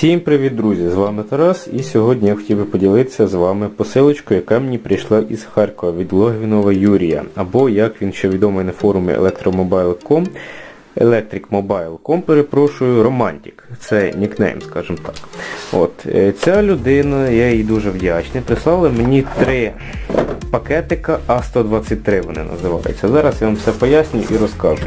Всім привіт, друзі! З вами Тарас і сьогодні я хотів би поділитися з вами посилочкою, яка мені прийшла із Харкова від Логвінова Юрія, або як він ще відомий на форумі electromobile.com, electricmobile.com, перепрошую, Romantic. Це нікнейм, скажімо так. От, е, Ця людина, я їй дуже вдячний, прислала мені три пакетика А123 вони називаються. Зараз я вам все поясню і розкажу.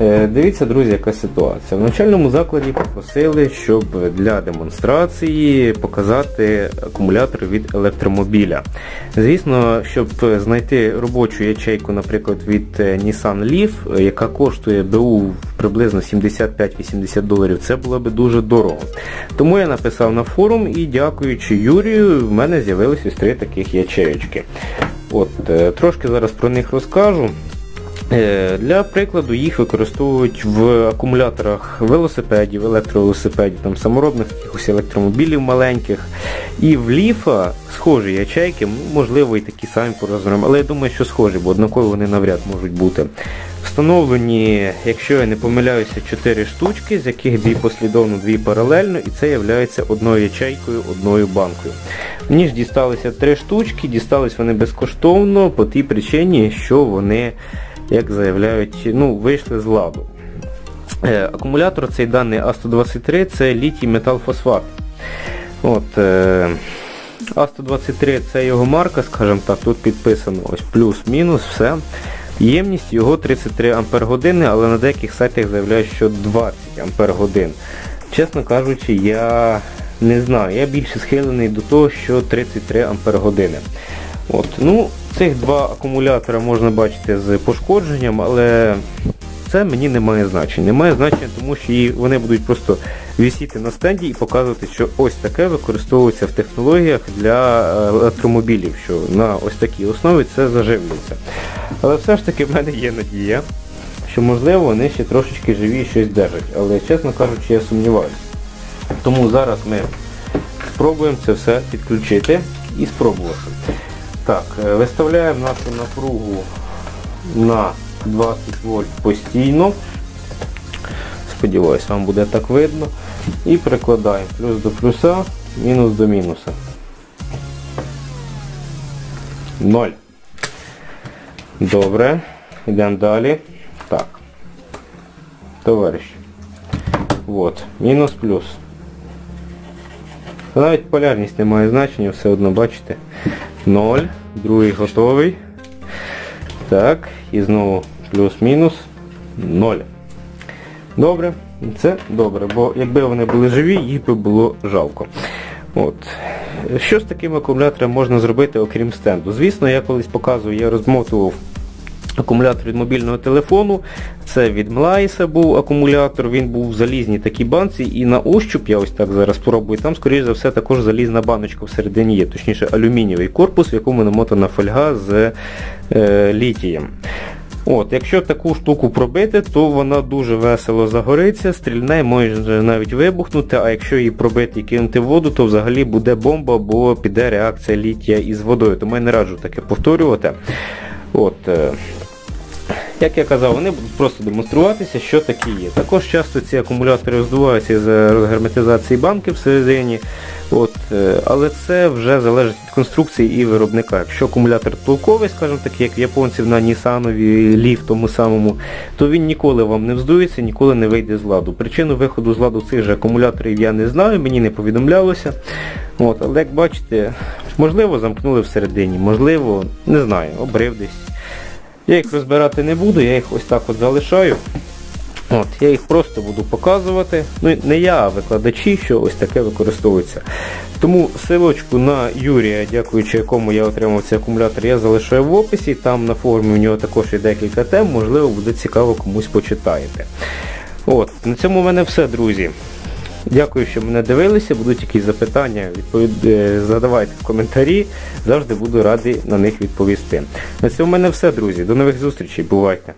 Е, дивіться, друзі, яка ситуація. В навчальному закладі попросили, щоб для демонстрації показати акумулятор від електромобіля. Звісно, щоб знайти робочу ячейку, наприклад, від е, Nissan Leaf, яка коштує БУ приблизно 75-80 доларів, це було б дуже дорого. Тому я написав на форум і дякуючи Юрію, в мене з'явилися ось три таких ячеєчки. От, е, Трошки зараз про них розкажу. Е, для прикладу їх використовують в акумуляторах велосипедів, електровелосипедів, там саморобних якихось електромобілів маленьких. І в ліфа схожі ячейки, можливо і такі самі по розмірам, але я думаю, що схожі, бо однаково вони навряд можуть бути. Встановлені, якщо я не помиляюся, 4 штучки, з яких дві послідовно, дві паралельно, і це є одною ячейкою, одною банкою. Мені ж дісталися 3 штучки, дістались вони безкоштовно по тій причині, що вони як заявляють, ну, вийшли з ладу. Е, акумулятор цей даний А123 це літій металфосфат. От, е, А123 це його марка, скажімо так, тут підписано ось плюс-мінус, все. Ємність його 33 Ампер години, але на деяких сайтах заявляють, що 20 Ампер годин. Чесно кажучи, я не знаю, я більше схилений до того, що 33 Ампер години. От, ну, Цих два акумулятора можна бачити з пошкодженням, але це мені не має значення. Не має значення, тому що вони будуть просто висіти на стенді і показувати, що ось таке використовується в технологіях для е, електромобілів, що на ось такій основі це заживлюється. Але все ж таки в мене є надія, що можливо вони ще трошечки живі щось держать. Але, чесно кажучи, я сумніваюся. Тому зараз ми спробуємо це все підключити і спробувати. Так, е, Виставляємо нашу напругу на 20 вольт постійно. Сподіваюсь, вам буде так видно. І прикладаємо плюс до плюса, мінус до мінуса. 0. Добре. Йдемо далі. Так. Товариш. Вот. Мінус плюс. Навіть полярність не має значення, все одно бачите. 0, другий готовий. Так, і знову плюс-мінус 0. Добре, це добре, бо якби вони були живі, їх би було жалко. От. Що з таким акумулятором можна зробити, окрім стенду? Звісно, я колись показував, я розмотував Акумулятор від мобільного телефону. Це від Млайса був акумулятор, він був в залізній такій банці і на ощуп, я ось так зараз спробую, там, скоріш за все, також залізна баночка всередині є, точніше алюмінієвий корпус, в якому намотана фольга з е, літієм. От, Якщо таку штуку пробити, то вона дуже весело загориться, стрільне може навіть вибухнути, а якщо її пробити і кинути в воду, то взагалі буде бомба, бо піде реакція літія із водою. Тому я не раджу таке повторювати. От, е, як я казав, вони будуть просто демонструватися, що такі є. Також часто ці акумулятори роздуваються з розгерметизації банки всередині. От, е, Але це вже залежить від конструкції і виробника. Якщо акумулятор толковий, скажімо так, як в японців на Нісанові Ліф тому самому, то він ніколи вам не вздується, ніколи не вийде з ладу. Причину виходу з ладу цих же акумуляторів я не знаю, мені не повідомлялося. От, Але як бачите, можливо замкнули всередині, можливо, не знаю, обрив десь. Я їх розбирати не буду, я їх ось так от залишаю. От, Я їх просто буду показувати. Ну, Не я, а викладачі, що ось таке використовується. Тому силочку на Юрія, дякуючи якому я отримав цей акумулятор, я залишаю в описі. Там на форумі у нього також є декілька тем, можливо, буде цікаво комусь почитаєте. От, На цьому в мене все, друзі. Дякую, що мене дивилися. Будуть якісь запитання, відповід... Е, задавайте в коментарі. Завжди буду радий на них відповісти. На цьому в мене все, друзі. До нових зустрічей. Бувайте!